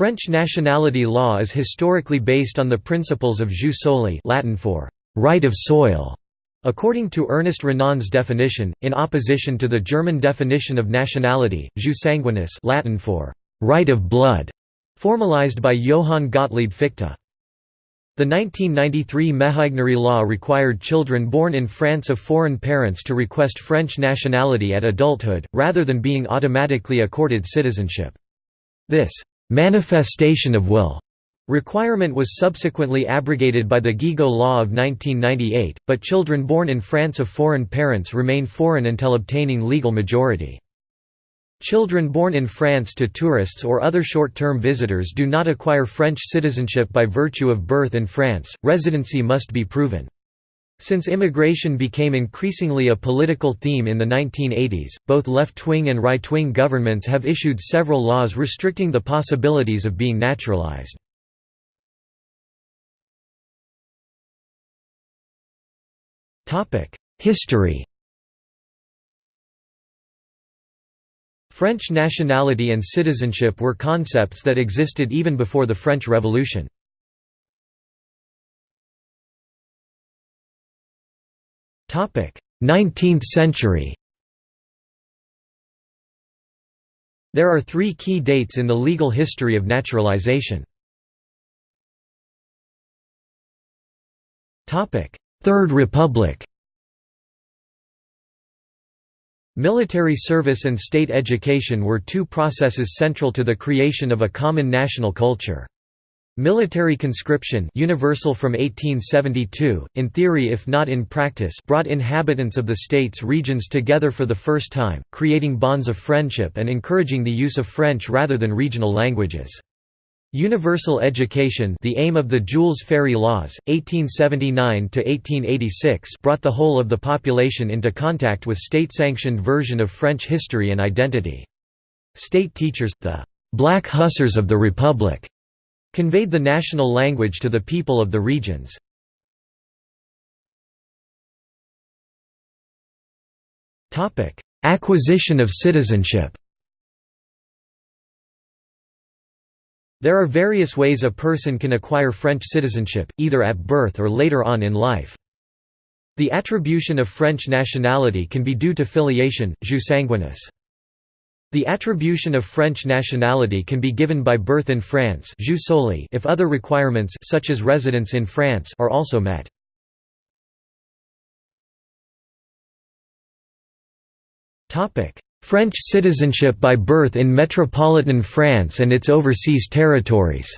French nationality law is historically based on the principles of jus soli Latin for right of soil, according to Ernest Renan's definition, in opposition to the German definition of nationality, jus sanguinis Latin for right of blood, formalized by Johann Gottlieb Fichte. The 1993 Méhaignerie law required children born in France of foreign parents to request French nationality at adulthood, rather than being automatically accorded citizenship. This manifestation of will requirement was subsequently abrogated by the Guigou Law of 1998, but children born in France of foreign parents remain foreign until obtaining legal majority. Children born in France to tourists or other short-term visitors do not acquire French citizenship by virtue of birth in France, residency must be proven. Since immigration became increasingly a political theme in the 1980s, both left-wing and right-wing governments have issued several laws restricting the possibilities of being naturalized. History French nationality and citizenship were concepts that existed even before the French Revolution. 19th century There are three key dates in the legal history of naturalization. Third Republic Military service and state education were two processes central to the creation of a common national culture. Military conscription universal from 1872, in theory if not in practice brought inhabitants of the state's regions together for the first time, creating bonds of friendship and encouraging the use of French rather than regional languages. Universal education the aim of the Jules Ferry Laws, 1879–1886 brought the whole of the population into contact with state-sanctioned version of French history and identity. State teachers, the «black hussars of the Republic», conveyed the national language to the people of the regions. Acquisition of citizenship There are various ways a person can acquire French citizenship, either at birth or later on in life. The attribution of French nationality can be due to filiation, jus sanguinis. The attribution of French nationality can be given by birth in France if other requirements such as residence in France are also met. French citizenship by birth in metropolitan France and its overseas territories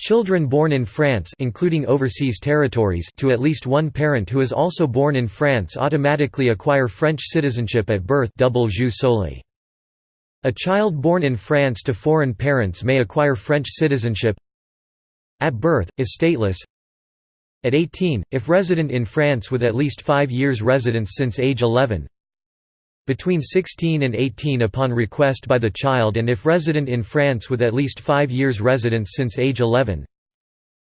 Children born in France including overseas territories to at least one parent who is also born in France automatically acquire French citizenship at birth double jus soli. A child born in France to foreign parents may acquire French citizenship at birth, if stateless at 18, if resident in France with at least five years residence since age 11 between 16 and 18 upon request by the child and if resident in France with at least five years residence since age 11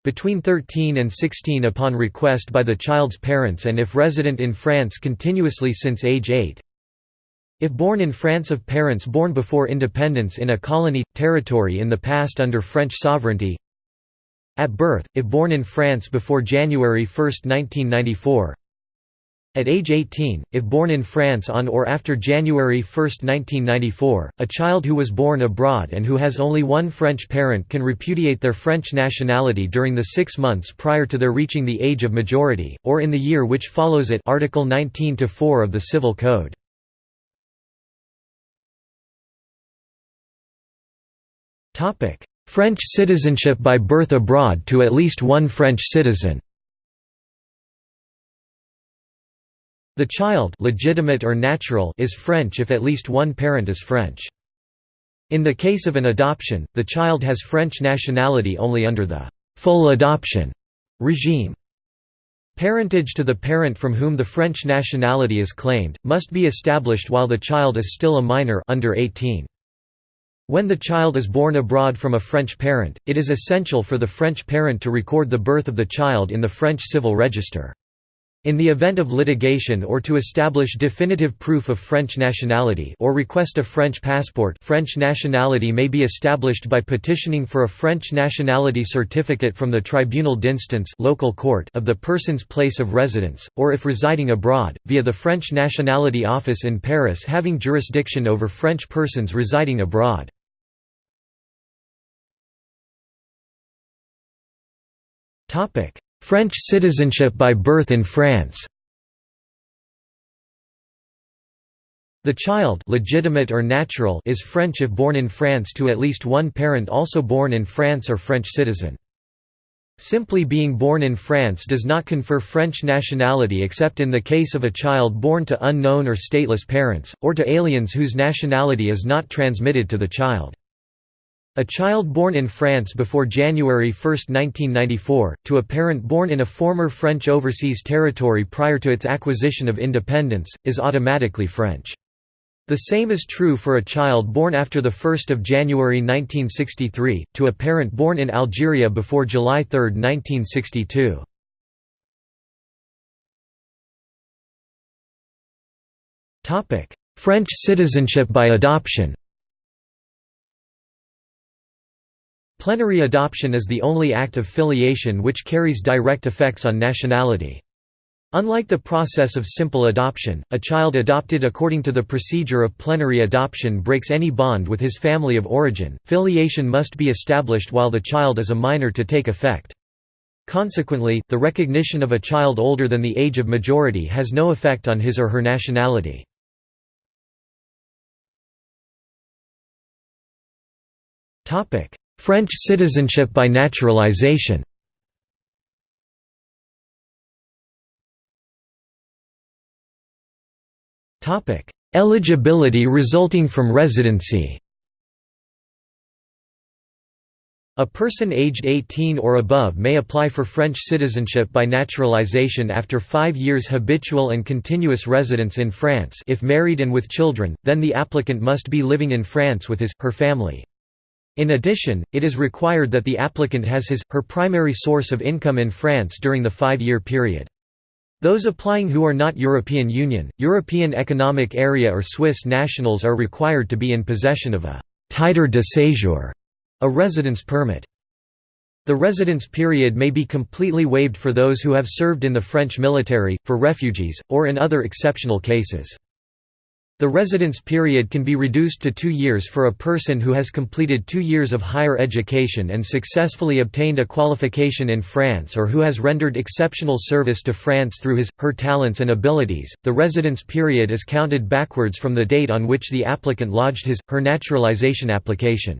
between 13 and 16 upon request by the child's parents and if resident in France continuously since age 8 if born in France of parents born before independence in a colony, territory in the past under French sovereignty. At birth, if born in France before January 1, 1994 at age 18, if born in France on or after January 1, 1994, a child who was born abroad and who has only one French parent can repudiate their French nationality during the six months prior to their reaching the age of majority, or in the year which follows it Article 19-4 of the Civil Code. French citizenship by birth abroad to at least one French citizen The child legitimate or natural is French if at least one parent is French. In the case of an adoption, the child has French nationality only under the «full adoption» regime. Parentage to the parent from whom the French nationality is claimed, must be established while the child is still a minor under 18. When the child is born abroad from a French parent, it is essential for the French parent to record the birth of the child in the French civil register. In the event of litigation or to establish definitive proof of French nationality or request a French passport French nationality may be established by petitioning for a French nationality certificate from the tribunal d'instance local court of the person's place of residence, or if residing abroad, via the French Nationality Office in Paris having jurisdiction over French persons residing abroad. French citizenship by birth in France The child legitimate or natural is French if born in France to at least one parent also born in France or French citizen. Simply being born in France does not confer French nationality except in the case of a child born to unknown or stateless parents, or to aliens whose nationality is not transmitted to the child. A child born in France before January 1, 1994, to a parent born in a former French overseas territory prior to its acquisition of independence, is automatically French. The same is true for a child born after 1 January 1963, to a parent born in Algeria before July 3, 1962. French citizenship by adoption Plenary adoption is the only act of filiation which carries direct effects on nationality. Unlike the process of simple adoption, a child adopted according to the procedure of plenary adoption breaks any bond with his family of origin. Filiation must be established while the child is a minor to take effect. Consequently, the recognition of a child older than the age of majority has no effect on his or her nationality. Topic: French citizenship by naturalization Eligibility resulting from residency A person aged 18 or above may apply for French citizenship by naturalization after five years habitual and continuous residence in France if married and with children, then the applicant must be living in France with his, her family. In addition, it is required that the applicant has his, her primary source of income in France during the five-year period. Those applying who are not European Union, European Economic Area or Swiss nationals are required to be in possession of a «titre de séjour», a residence permit. The residence period may be completely waived for those who have served in the French military, for refugees, or in other exceptional cases. The residence period can be reduced to two years for a person who has completed two years of higher education and successfully obtained a qualification in France or who has rendered exceptional service to France through his, her talents and abilities. The residence period is counted backwards from the date on which the applicant lodged his, her naturalization application.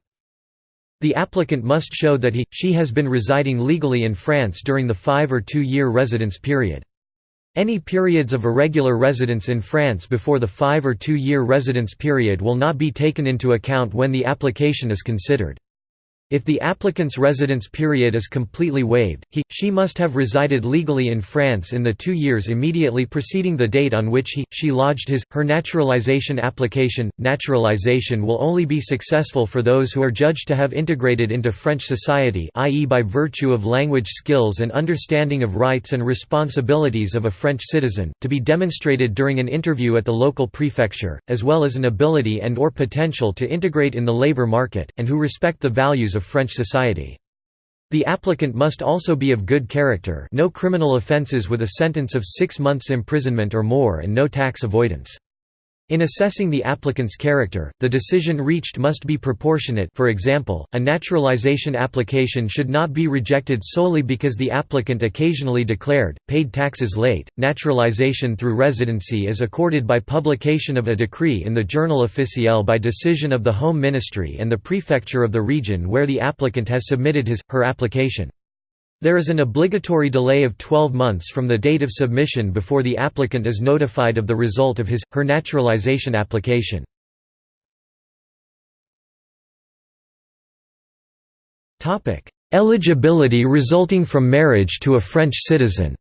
The applicant must show that he, she has been residing legally in France during the five or two-year residence period. Any periods of irregular residence in France before the five- or two-year residence period will not be taken into account when the application is considered. If the applicant's residence period is completely waived, he, she must have resided legally in France in the two years immediately preceding the date on which he, she lodged his, her naturalization application. Naturalization will only be successful for those who are judged to have integrated into French society i.e. by virtue of language skills and understanding of rights and responsibilities of a French citizen, to be demonstrated during an interview at the local prefecture, as well as an ability and or potential to integrate in the labor market, and who respect the values of of French society. The applicant must also be of good character no criminal offences with a sentence of six months imprisonment or more and no tax avoidance. In assessing the applicant's character, the decision reached must be proportionate for example, a naturalization application should not be rejected solely because the applicant occasionally declared, paid taxes late. Naturalization through residency is accorded by publication of a decree in the Journal officiel by decision of the Home Ministry and the prefecture of the region where the applicant has submitted his, her application. There is an obligatory delay of 12 months from the date of submission before the applicant is notified of the result of his, her naturalization application. Eligibility resulting from marriage to a French citizen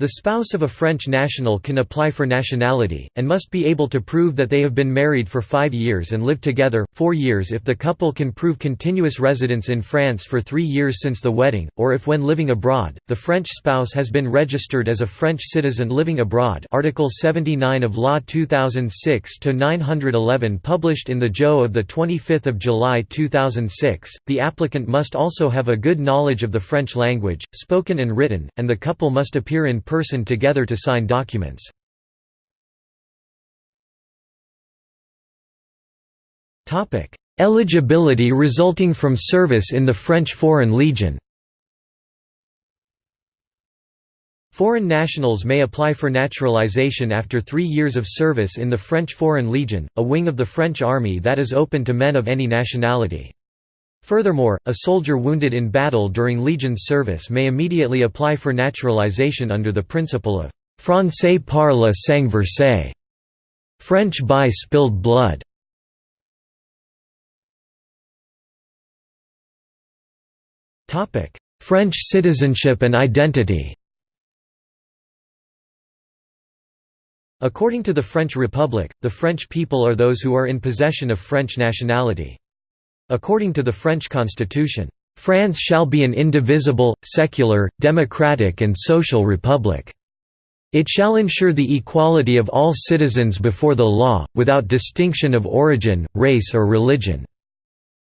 The spouse of a French national can apply for nationality, and must be able to prove that they have been married for five years and lived together, four years if the couple can prove continuous residence in France for three years since the wedding, or if when living abroad, the French spouse has been registered as a French citizen living abroad. Article 79 of Law 2006-911 published in the JO of 25 July 2006, the applicant must also have a good knowledge of the French language, spoken and written, and the couple must appear in person together to sign documents. Eligibility resulting from service in the French Foreign Legion Foreign nationals may apply for naturalization after three years of service in the French Foreign Legion, a wing of the French army that is open to men of any nationality. Furthermore, a soldier wounded in battle during Legion service may immediately apply for naturalization under the principle of «Français par le sang versé» French by spilled blood. French citizenship and identity According to the French Republic, the French people are those who are in possession of French nationality. According to the French constitution, "...France shall be an indivisible, secular, democratic and social republic. It shall ensure the equality of all citizens before the law, without distinction of origin, race or religion.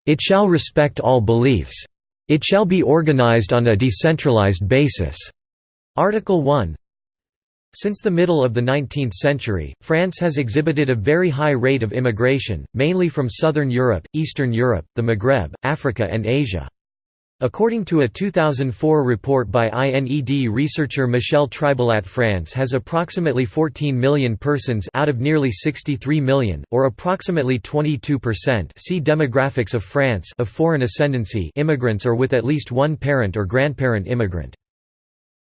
It shall respect all beliefs. It shall be organized on a decentralized basis." Article 1 since the middle of the 19th century, France has exhibited a very high rate of immigration, mainly from Southern Europe, Eastern Europe, the Maghreb, Africa and Asia. According to a 2004 report by INED researcher Michel Tribalat France has approximately 14 million persons out of nearly 63 million, or approximately 22% see Demographics of France of foreign ascendancy immigrants or with at least one parent or grandparent immigrant.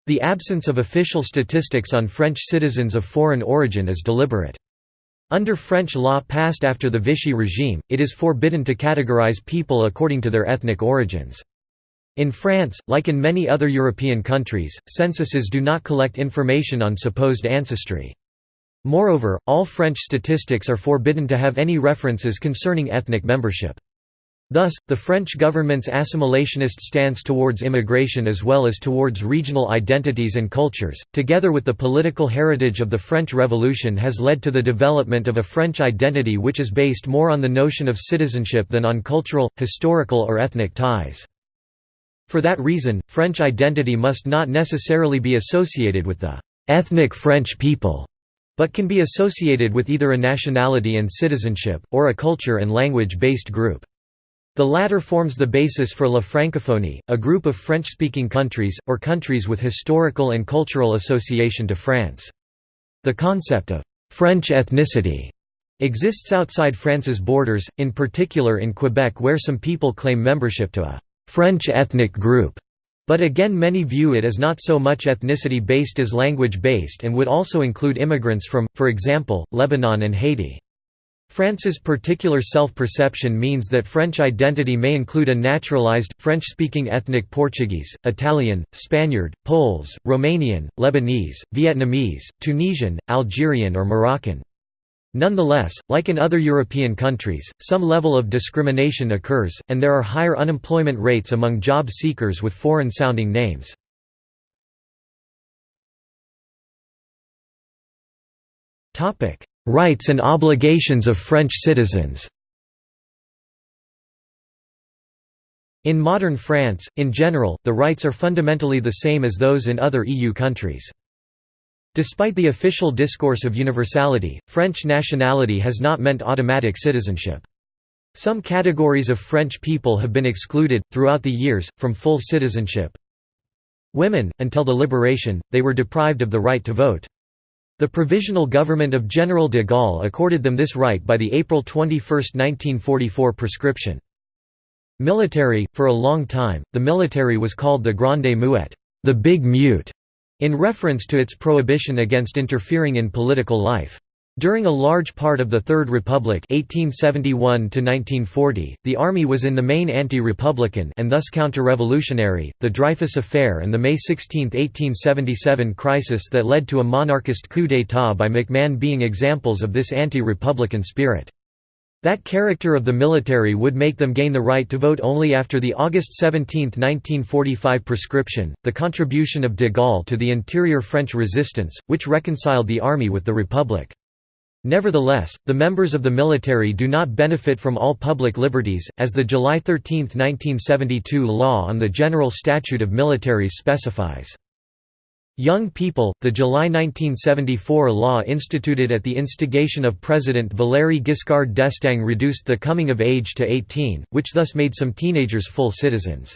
The absence of official statistics on French citizens of foreign origin is deliberate. Under French law passed after the Vichy regime, it is forbidden to categorize people according to their ethnic origins. In France, like in many other European countries, censuses do not collect information on supposed ancestry. Moreover, all French statistics are forbidden to have any references concerning ethnic membership. Thus, the French government's assimilationist stance towards immigration as well as towards regional identities and cultures, together with the political heritage of the French Revolution has led to the development of a French identity which is based more on the notion of citizenship than on cultural, historical or ethnic ties. For that reason, French identity must not necessarily be associated with the «ethnic French people», but can be associated with either a nationality and citizenship, or a culture and language-based group. The latter forms the basis for La Francophonie, a group of French-speaking countries, or countries with historical and cultural association to France. The concept of «French ethnicity» exists outside France's borders, in particular in Quebec where some people claim membership to a «French ethnic group», but again many view it as not so much ethnicity-based as language-based and would also include immigrants from, for example, Lebanon and Haiti. France's particular self-perception means that French identity may include a naturalized, French-speaking ethnic Portuguese, Italian, Spaniard, Poles, Romanian, Lebanese, Vietnamese, Tunisian, Algerian or Moroccan. Nonetheless, like in other European countries, some level of discrimination occurs, and there are higher unemployment rates among job seekers with foreign-sounding names. Rights and obligations of French citizens In modern France, in general, the rights are fundamentally the same as those in other EU countries. Despite the official discourse of universality, French nationality has not meant automatic citizenship. Some categories of French people have been excluded, throughout the years, from full citizenship. Women, until the liberation, they were deprived of the right to vote. The Provisional Government of General de Gaulle accorded them this right by the April 21, 1944 prescription. Military – For a long time, the military was called the Grande Muette the Big Mute", in reference to its prohibition against interfering in political life. During a large part of the Third Republic 1871 the Army was in the main anti-republican and thus counter-revolutionary, the Dreyfus Affair and the May 16, 1877 crisis that led to a monarchist coup d'état by MacMahon being examples of this anti-republican spirit. That character of the military would make them gain the right to vote only after the August 17, 1945 prescription, the contribution of de Gaulle to the interior French resistance, which reconciled the army with the Republic. Nevertheless, the members of the military do not benefit from all public liberties, as the July 13, 1972 law on the General Statute of Militaries specifies. Young people, the July 1974 law instituted at the instigation of President Valéry Giscard d'Estaing reduced the coming of age to 18, which thus made some teenagers full citizens.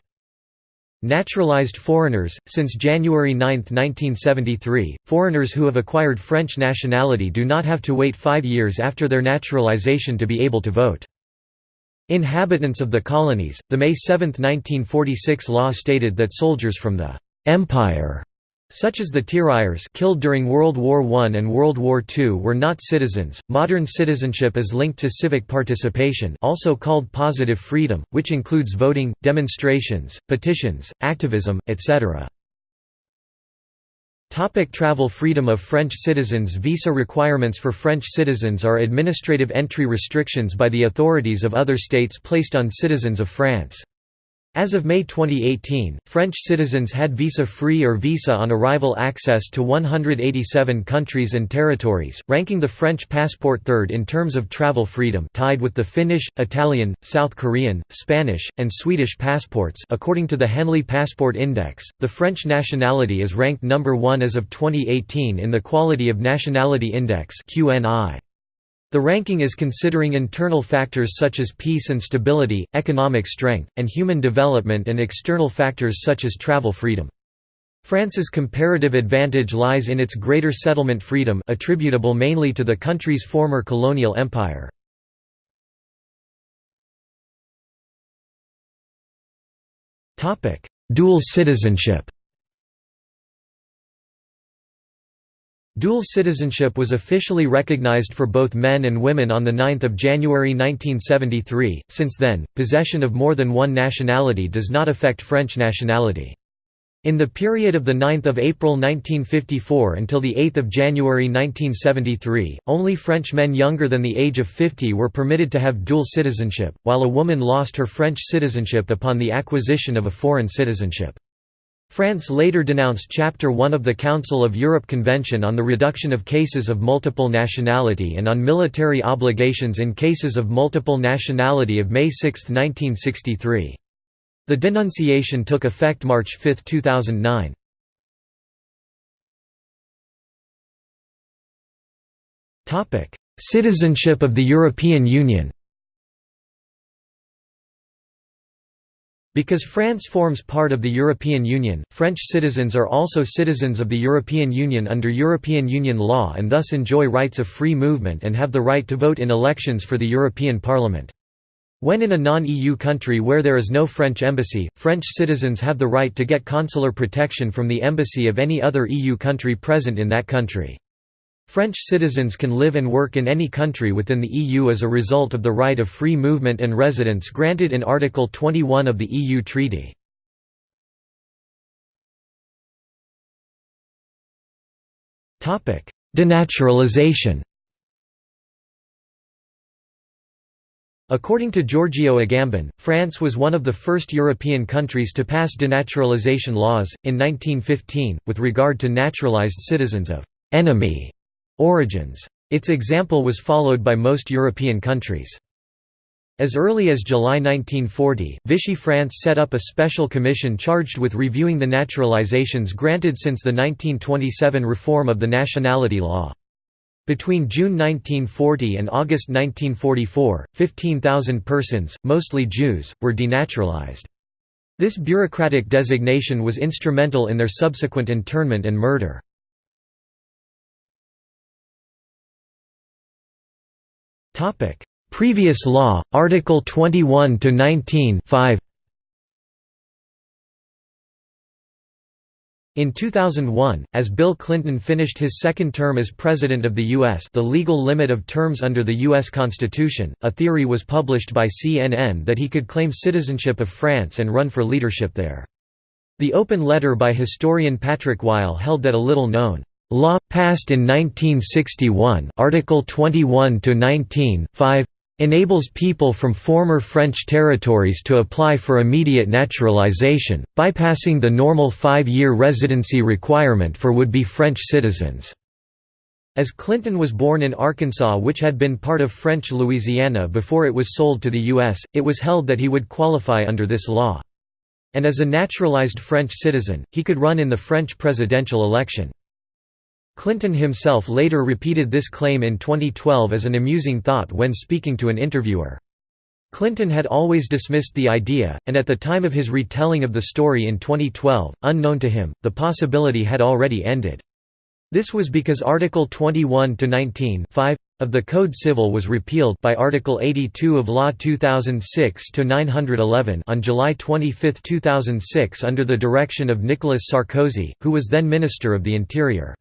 Naturalized foreigners – Since January 9, 1973, foreigners who have acquired French nationality do not have to wait five years after their naturalization to be able to vote. Inhabitants of the colonies, the May 7, 1946 law stated that soldiers from the «Empire» such as the tirailleurs killed during World War I and World War II were not citizens. Modern citizenship is linked to civic participation, also called positive freedom, which includes voting, demonstrations, petitions, activism, etc. Topic travel freedom of French citizens Visa requirements for French citizens are administrative entry restrictions by the authorities of other states placed on citizens of France. As of May 2018, French citizens had visa-free or visa-on-arrival access to 187 countries and territories, ranking the French passport third in terms of travel freedom tied with the Finnish, Italian, South Korean, Spanish, and Swedish passports according to the Henley Passport Index, the French nationality is ranked number one as of 2018 in the Quality of Nationality Index QNI. The ranking is considering internal factors such as peace and stability, economic strength, and human development and external factors such as travel freedom. France's comparative advantage lies in its greater settlement freedom attributable mainly to the country's former colonial empire. Dual citizenship Dual citizenship was officially recognized for both men and women on 9 January 1973. Since then, possession of more than one nationality does not affect French nationality. In the period of 9 April 1954 until 8 January 1973, only French men younger than the age of 50 were permitted to have dual citizenship, while a woman lost her French citizenship upon the acquisition of a foreign citizenship. France later denounced Chapter 1 of the Council of Europe Convention on the Reduction of Cases of Multiple Nationality and on Military Obligations in Cases of Multiple Nationality of May 6, 1963. The denunciation took effect March 5, 2009. Citizenship of the European Union Because France forms part of the European Union, French citizens are also citizens of the European Union under European Union law and thus enjoy rights of free movement and have the right to vote in elections for the European Parliament. When in a non-EU country where there is no French embassy, French citizens have the right to get consular protection from the embassy of any other EU country present in that country. French citizens can live and work in any country within the EU as a result of the right of free movement and residence granted in Article 21 of the EU Treaty. Denaturalization According to Giorgio Agamben, France was one of the first European countries to pass denaturalization laws, in 1915, with regard to naturalized citizens of «enemy» Origins. Its example was followed by most European countries. As early as July 1940, Vichy France set up a special commission charged with reviewing the naturalizations granted since the 1927 reform of the nationality law. Between June 1940 and August 1944, 15,000 persons, mostly Jews, were denaturalized. This bureaucratic designation was instrumental in their subsequent internment and murder. Previous law, Article 21 to 19 5. In 2001, as Bill Clinton finished his second term as President of the U.S. the legal limit of terms under the U.S. Constitution, a theory was published by CNN that he could claim citizenship of France and run for leadership there. The open letter by historian Patrick Weil held that a little-known law, passed in 1961 Article 21-19, 5 enables people from former French territories to apply for immediate naturalization, bypassing the normal five-year residency requirement for would-be French citizens. As Clinton was born in Arkansas which had been part of French Louisiana before it was sold to the U.S., it was held that he would qualify under this law. And as a naturalized French citizen, he could run in the French presidential election. Clinton himself later repeated this claim in 2012 as an amusing thought when speaking to an interviewer. Clinton had always dismissed the idea, and at the time of his retelling of the story in 2012, unknown to him, the possibility had already ended. This was because Article 21-19 of the Code Civil was repealed by Article 82 of Law 2006-911 on July 25, 2006 under the direction of Nicolas Sarkozy, who was then Minister of the Interior.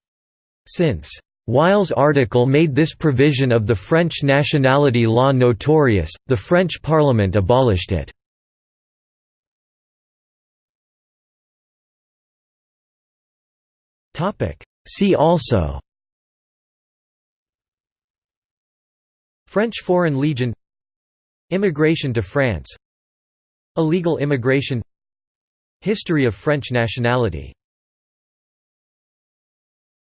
Since Weil's article made this provision of the French nationality law notorious, the French Parliament abolished it. See also French Foreign Legion Immigration to France Illegal immigration History of French nationality